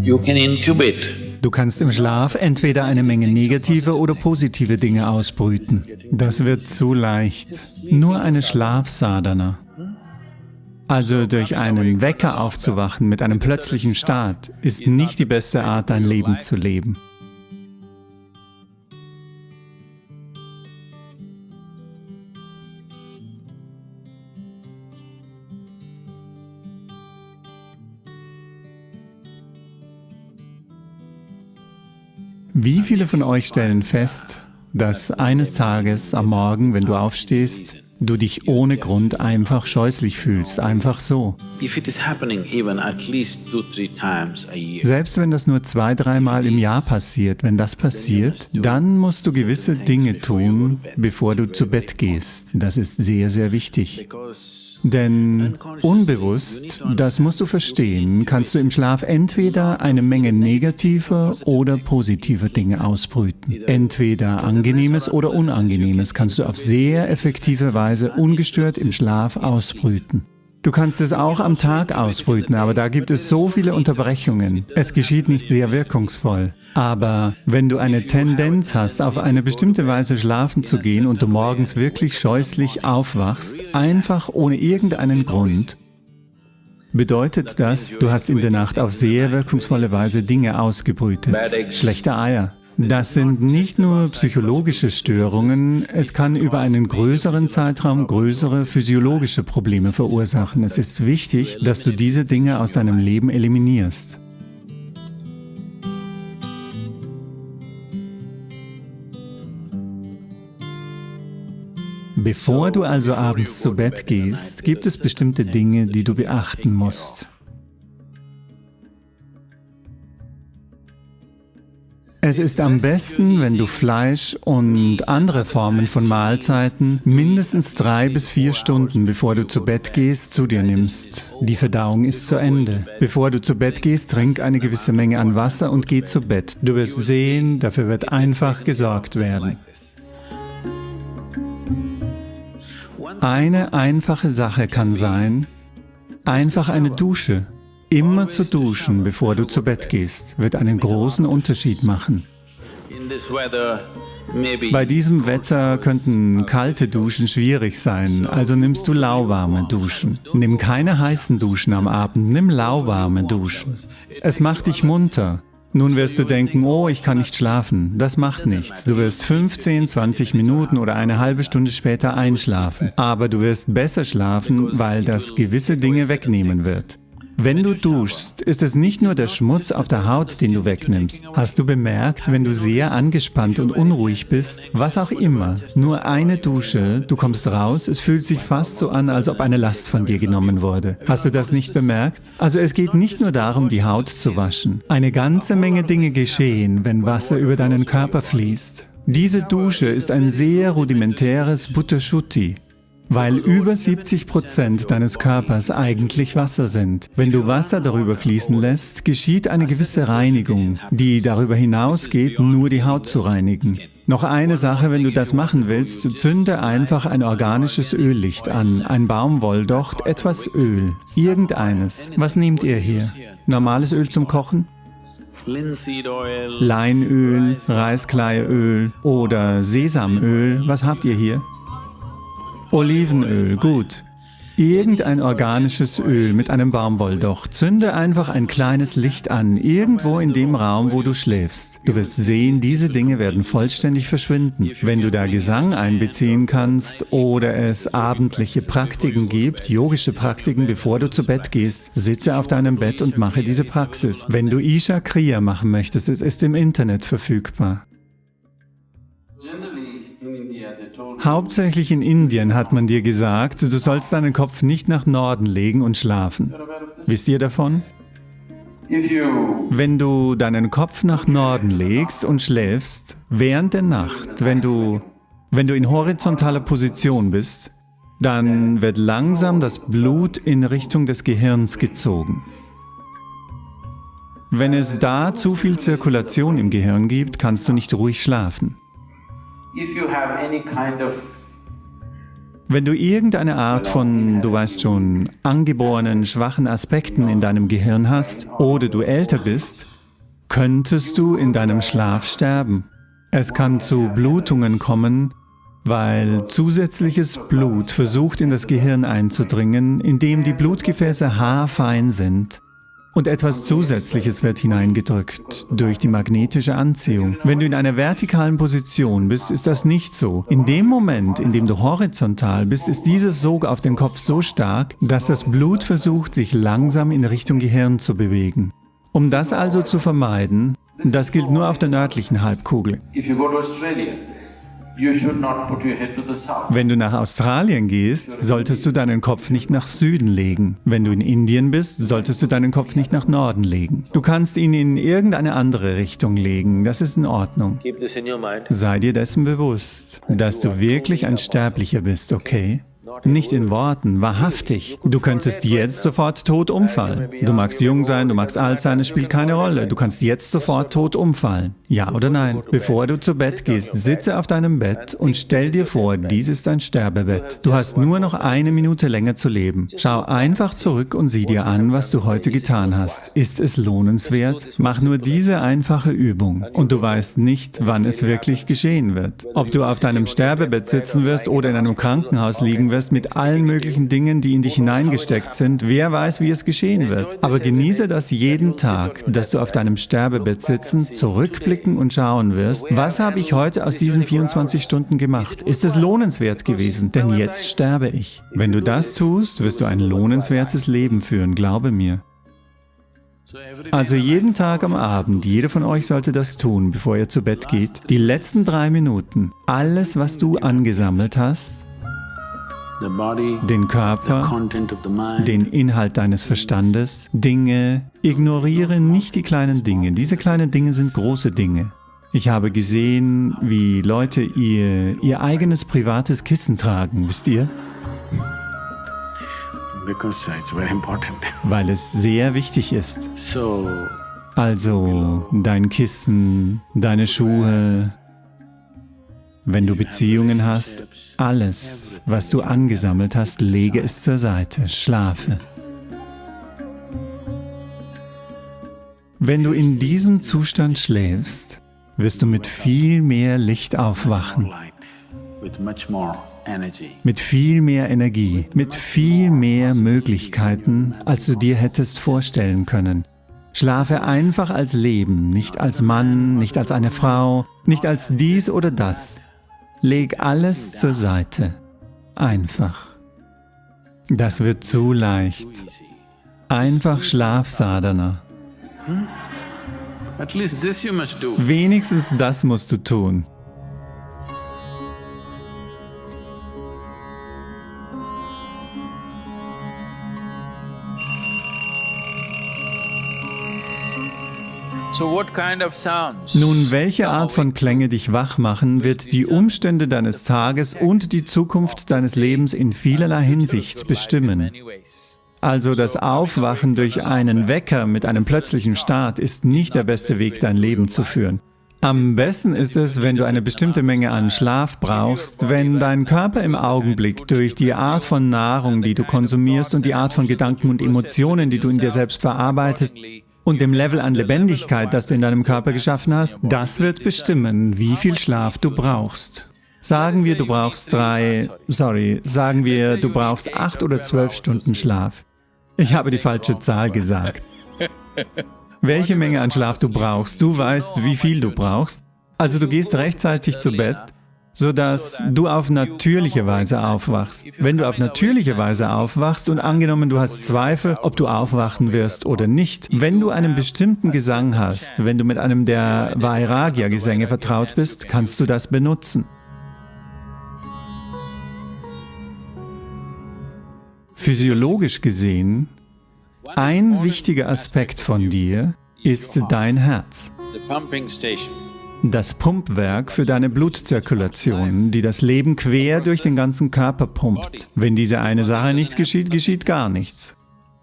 You can incubate. Du kannst im Schlaf entweder eine Menge negative oder positive Dinge ausbrüten. Das wird zu leicht. Nur eine Schlafsadhana. Also durch einen Wecker aufzuwachen mit einem plötzlichen Start ist nicht die beste Art, dein Leben zu leben. Wie viele von euch stellen fest, dass eines Tages am Morgen, wenn du aufstehst, du dich ohne Grund einfach scheußlich fühlst, einfach so. Selbst wenn das nur zwei, dreimal im Jahr passiert, wenn das passiert, dann musst du gewisse Dinge tun, bevor du zu Bett gehst. Das ist sehr, sehr wichtig. Denn unbewusst, das musst du verstehen, kannst du im Schlaf entweder eine Menge negativer oder positiver Dinge ausbrüten. Entweder angenehmes oder unangenehmes kannst du auf sehr effektive Weise ungestört im Schlaf ausbrüten. Du kannst es auch am Tag ausbrüten, aber da gibt es so viele Unterbrechungen. Es geschieht nicht sehr wirkungsvoll. Aber wenn du eine Tendenz hast, auf eine bestimmte Weise schlafen zu gehen und du morgens wirklich scheußlich aufwachst, einfach ohne irgendeinen Grund, bedeutet das, du hast in der Nacht auf sehr wirkungsvolle Weise Dinge ausgebrütet. Schlechte Eier, das sind nicht nur psychologische Störungen, es kann über einen größeren Zeitraum größere physiologische Probleme verursachen. Es ist wichtig, dass du diese Dinge aus deinem Leben eliminierst. Bevor du also abends zu Bett gehst, gibt es bestimmte Dinge, die du beachten musst. Es ist am besten, wenn du Fleisch und andere Formen von Mahlzeiten mindestens drei bis vier Stunden, bevor du zu Bett gehst, zu dir nimmst. Die Verdauung ist zu Ende. Bevor du zu Bett gehst, trink eine gewisse Menge an Wasser und geh zu Bett. Du wirst sehen, dafür wird einfach gesorgt werden. Eine einfache Sache kann sein, einfach eine Dusche. Immer zu duschen, bevor du zu Bett gehst, wird einen großen Unterschied machen. Bei diesem Wetter könnten kalte Duschen schwierig sein, also nimmst du lauwarme Duschen. Nimm keine heißen Duschen am Abend, nimm lauwarme Duschen. Es macht dich munter. Nun wirst du denken, oh, ich kann nicht schlafen. Das macht nichts. Du wirst 15, 20 Minuten oder eine halbe Stunde später einschlafen. Aber du wirst besser schlafen, weil das gewisse Dinge wegnehmen wird. Wenn du duschst, ist es nicht nur der Schmutz auf der Haut, den du wegnimmst. Hast du bemerkt, wenn du sehr angespannt und unruhig bist, was auch immer, nur eine Dusche, du kommst raus, es fühlt sich fast so an, als ob eine Last von dir genommen wurde. Hast du das nicht bemerkt? Also es geht nicht nur darum, die Haut zu waschen. Eine ganze Menge Dinge geschehen, wenn Wasser über deinen Körper fließt. Diese Dusche ist ein sehr rudimentäres Butterschutti weil über 70 Prozent deines Körpers eigentlich Wasser sind. Wenn du Wasser darüber fließen lässt, geschieht eine gewisse Reinigung, die darüber hinausgeht, nur die Haut zu reinigen. Noch eine Sache, wenn du das machen willst, zünde einfach ein organisches Öllicht an, ein Baumwolldocht, etwas Öl, irgendeines. Was nehmt ihr hier? Normales Öl zum Kochen? Leinöl, Reiskleieöl oder Sesamöl, was habt ihr hier? Olivenöl, gut. Irgendein organisches Öl mit einem Baumwolldocht. Zünde einfach ein kleines Licht an, irgendwo in dem Raum, wo du schläfst. Du wirst sehen, diese Dinge werden vollständig verschwinden. Wenn du da Gesang einbeziehen kannst oder es abendliche Praktiken gibt, yogische Praktiken, bevor du zu Bett gehst, sitze auf deinem Bett und mache diese Praxis. Wenn du Isha Kriya machen möchtest, es ist im Internet verfügbar. Hauptsächlich in Indien hat man dir gesagt, du sollst deinen Kopf nicht nach Norden legen und schlafen. Wisst ihr davon? Wenn du deinen Kopf nach Norden legst und schläfst, während der Nacht, wenn du, wenn du in horizontaler Position bist, dann wird langsam das Blut in Richtung des Gehirns gezogen. Wenn es da zu viel Zirkulation im Gehirn gibt, kannst du nicht ruhig schlafen. Wenn du irgendeine Art von, du weißt schon, angeborenen schwachen Aspekten in deinem Gehirn hast oder du älter bist, könntest du in deinem Schlaf sterben. Es kann zu Blutungen kommen, weil zusätzliches Blut versucht in das Gehirn einzudringen, indem die Blutgefäße haarfein sind und etwas Zusätzliches wird hineingedrückt durch die magnetische Anziehung. Wenn du in einer vertikalen Position bist, ist das nicht so. In dem Moment, in dem du horizontal bist, ist dieser Sog auf den Kopf so stark, dass das Blut versucht, sich langsam in Richtung Gehirn zu bewegen. Um das also zu vermeiden, das gilt nur auf der nördlichen Halbkugel. Wenn du nach Australien gehst, solltest du deinen Kopf nicht nach Süden legen. Wenn du in Indien bist, solltest du deinen Kopf nicht nach Norden legen. Du kannst ihn in irgendeine andere Richtung legen, das ist in Ordnung. Sei dir dessen bewusst, dass du wirklich ein Sterblicher bist, okay? Nicht in Worten, wahrhaftig. Du könntest jetzt sofort tot umfallen. Du magst jung sein, du magst alt sein, es spielt keine Rolle. Du kannst jetzt sofort tot umfallen. Ja oder nein? Bevor du zu Bett gehst, sitze auf deinem Bett und stell dir vor, dies ist dein Sterbebett. Du hast nur noch eine Minute länger zu leben. Schau einfach zurück und sieh dir an, was du heute getan hast. Ist es lohnenswert? Mach nur diese einfache Übung und du weißt nicht, wann es wirklich geschehen wird. Ob du auf deinem Sterbebett sitzen wirst oder in einem Krankenhaus liegen wirst, mit allen möglichen Dingen, die in dich hineingesteckt sind. Wer weiß, wie es geschehen wird. Aber genieße das jeden Tag, dass du auf deinem Sterbebett sitzen, zurückblicken und schauen wirst, was habe ich heute aus diesen 24 Stunden gemacht? Ist es lohnenswert gewesen? Denn jetzt sterbe ich. Wenn du das tust, wirst du ein lohnenswertes Leben führen, glaube mir. Also jeden Tag am Abend, jeder von euch sollte das tun, bevor ihr zu Bett geht, die letzten drei Minuten, alles, was du angesammelt hast, den Körper, den Inhalt deines Verstandes, Dinge. Ignoriere nicht die kleinen Dinge. Diese kleinen Dinge sind große Dinge. Ich habe gesehen, wie Leute ihr, ihr eigenes privates Kissen tragen, wisst ihr? Weil es sehr wichtig ist. Also dein Kissen, deine Schuhe, wenn du Beziehungen hast, alles, was du angesammelt hast, lege es zur Seite, schlafe. Wenn du in diesem Zustand schläfst, wirst du mit viel mehr Licht aufwachen, mit viel mehr Energie, mit viel mehr Möglichkeiten, als du dir hättest vorstellen können. Schlafe einfach als Leben, nicht als Mann, nicht als eine Frau, nicht als dies oder das. Leg alles zur Seite. Einfach. Das wird zu leicht. Einfach Schlafsadhana. Wenigstens das musst du tun. Nun, welche Art von Klänge dich wach machen, wird die Umstände deines Tages und die Zukunft deines Lebens in vielerlei Hinsicht bestimmen. Also das Aufwachen durch einen Wecker mit einem plötzlichen Start ist nicht der beste Weg, dein Leben zu führen. Am besten ist es, wenn du eine bestimmte Menge an Schlaf brauchst, wenn dein Körper im Augenblick durch die Art von Nahrung, die du konsumierst und die Art von Gedanken und Emotionen, die du in dir selbst verarbeitest, und dem Level an Lebendigkeit, das du in deinem Körper geschaffen hast, das wird bestimmen, wie viel Schlaf du brauchst. Sagen wir, du brauchst drei, sorry, sagen wir, du brauchst acht oder zwölf Stunden Schlaf. Ich habe die falsche Zahl gesagt. Welche Menge an Schlaf du brauchst, du weißt, wie viel du brauchst. Also du gehst rechtzeitig zu Bett, sodass du auf natürliche Weise aufwachst. Wenn du auf natürliche Weise aufwachst und angenommen du hast Zweifel, ob du aufwachen wirst oder nicht, wenn du einen bestimmten Gesang hast, wenn du mit einem der Vairagya-Gesänge vertraut bist, kannst du das benutzen. Physiologisch gesehen, ein wichtiger Aspekt von dir ist dein Herz das Pumpwerk für deine Blutzirkulation, die das Leben quer durch den ganzen Körper pumpt. Wenn diese eine Sache nicht geschieht, geschieht gar nichts.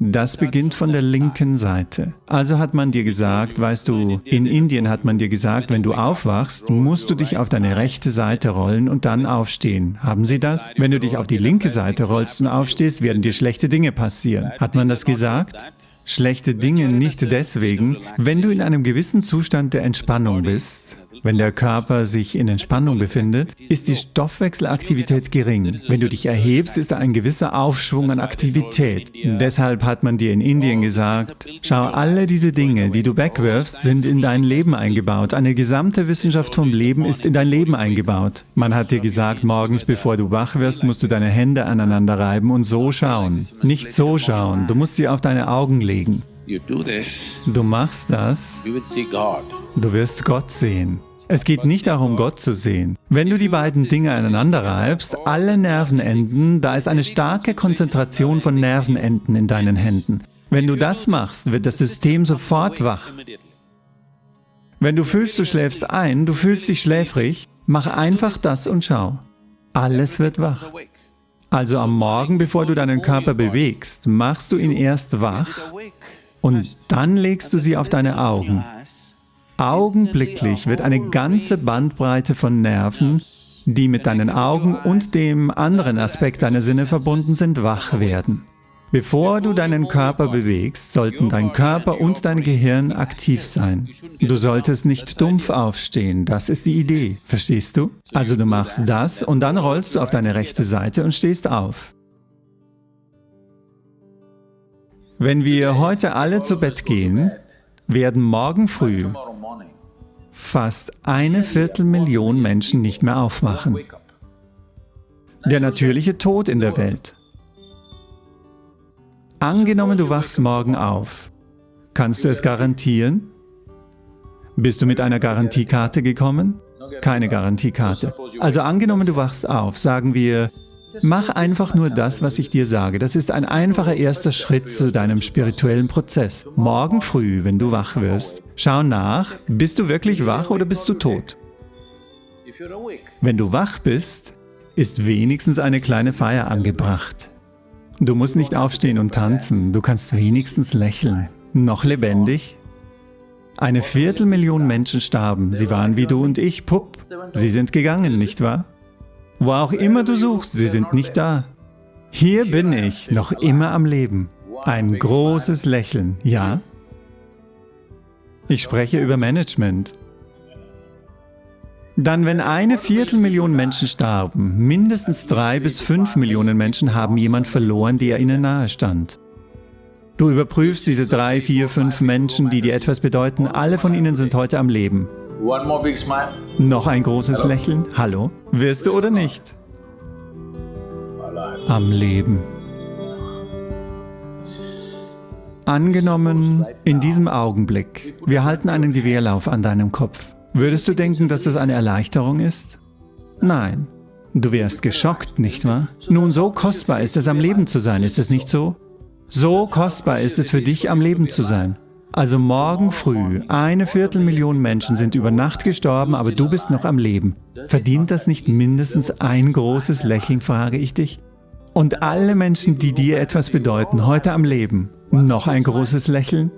Das beginnt von der linken Seite. Also hat man dir gesagt, weißt du, in Indien hat man dir gesagt, wenn du aufwachst, musst du dich auf deine rechte Seite rollen und dann aufstehen. Haben sie das? Wenn du dich auf die linke Seite rollst und aufstehst, werden dir schlechte Dinge passieren. Hat man das gesagt? Schlechte Dinge nicht deswegen, wenn du in einem gewissen Zustand der Entspannung bist, wenn der Körper sich in Entspannung befindet, ist die Stoffwechselaktivität gering. Wenn du dich erhebst, ist da ein gewisser Aufschwung an Aktivität. Deshalb hat man dir in Indien gesagt, schau, alle diese Dinge, die du wegwirfst, sind in dein Leben eingebaut. Eine gesamte Wissenschaft vom Leben ist in dein Leben eingebaut. Man hat dir gesagt, morgens bevor du wach wirst, musst du deine Hände aneinander reiben und so schauen. Nicht so schauen, du musst sie auf deine Augen legen. Du machst das, du wirst Gott sehen. Es geht nicht darum, Gott zu sehen. Wenn du die beiden Dinge aneinander reibst, alle Nervenenden, da ist eine starke Konzentration von Nervenenden in deinen Händen. Wenn du das machst, wird das System sofort wach. Wenn du fühlst, du schläfst ein, du fühlst dich schläfrig, mach einfach das und schau. Alles wird wach. Also am Morgen, bevor du deinen Körper bewegst, machst du ihn erst wach und dann legst du sie auf deine Augen. Augenblicklich wird eine ganze Bandbreite von Nerven, die mit deinen Augen und dem anderen Aspekt deiner Sinne verbunden sind, wach werden. Bevor du deinen Körper bewegst, sollten dein Körper und dein Gehirn aktiv sein. Du solltest nicht dumpf aufstehen, das ist die Idee, verstehst du? Also du machst das und dann rollst du auf deine rechte Seite und stehst auf. Wenn wir heute alle zu Bett gehen, werden morgen früh fast eine Viertelmillion Menschen nicht mehr aufwachen. Der natürliche Tod in der Welt. Angenommen, du wachst morgen auf. Kannst du es garantieren? Bist du mit einer Garantiekarte gekommen? Keine Garantiekarte. Also angenommen, du wachst auf, sagen wir, Mach einfach nur das, was ich dir sage. Das ist ein einfacher erster Schritt zu deinem spirituellen Prozess. Morgen früh, wenn du wach wirst, schau nach, bist du wirklich wach oder bist du tot? Wenn du wach bist, ist wenigstens eine kleine Feier angebracht. Du musst nicht aufstehen und tanzen, du kannst wenigstens lächeln. Noch lebendig? Eine Viertelmillion Menschen starben, sie waren wie du und ich, pupp. Sie sind gegangen, nicht wahr? Wo auch immer du suchst, sie sind nicht da. Hier bin ich, noch immer am Leben. Ein großes Lächeln, ja? Ich spreche über Management. Dann, wenn eine Viertelmillion Menschen starben, mindestens drei bis fünf Millionen Menschen haben jemand verloren, der ihnen nahe stand. Du überprüfst diese drei, vier, fünf Menschen, die dir etwas bedeuten, alle von ihnen sind heute am Leben. Noch ein großes Lächeln. Hallo? Wirst du oder nicht? Am Leben. Angenommen, in diesem Augenblick, wir halten einen Gewehrlauf an deinem Kopf. Würdest du denken, dass das eine Erleichterung ist? Nein. Du wärst geschockt, nicht wahr? Nun, so kostbar ist es, am Leben zu sein, ist es nicht so? So kostbar ist es für dich, am Leben zu sein. Also morgen früh, eine Viertelmillion Menschen sind über Nacht gestorben, aber du bist noch am Leben. Verdient das nicht mindestens ein großes Lächeln, frage ich dich? Und alle Menschen, die dir etwas bedeuten, heute am Leben, noch ein großes Lächeln?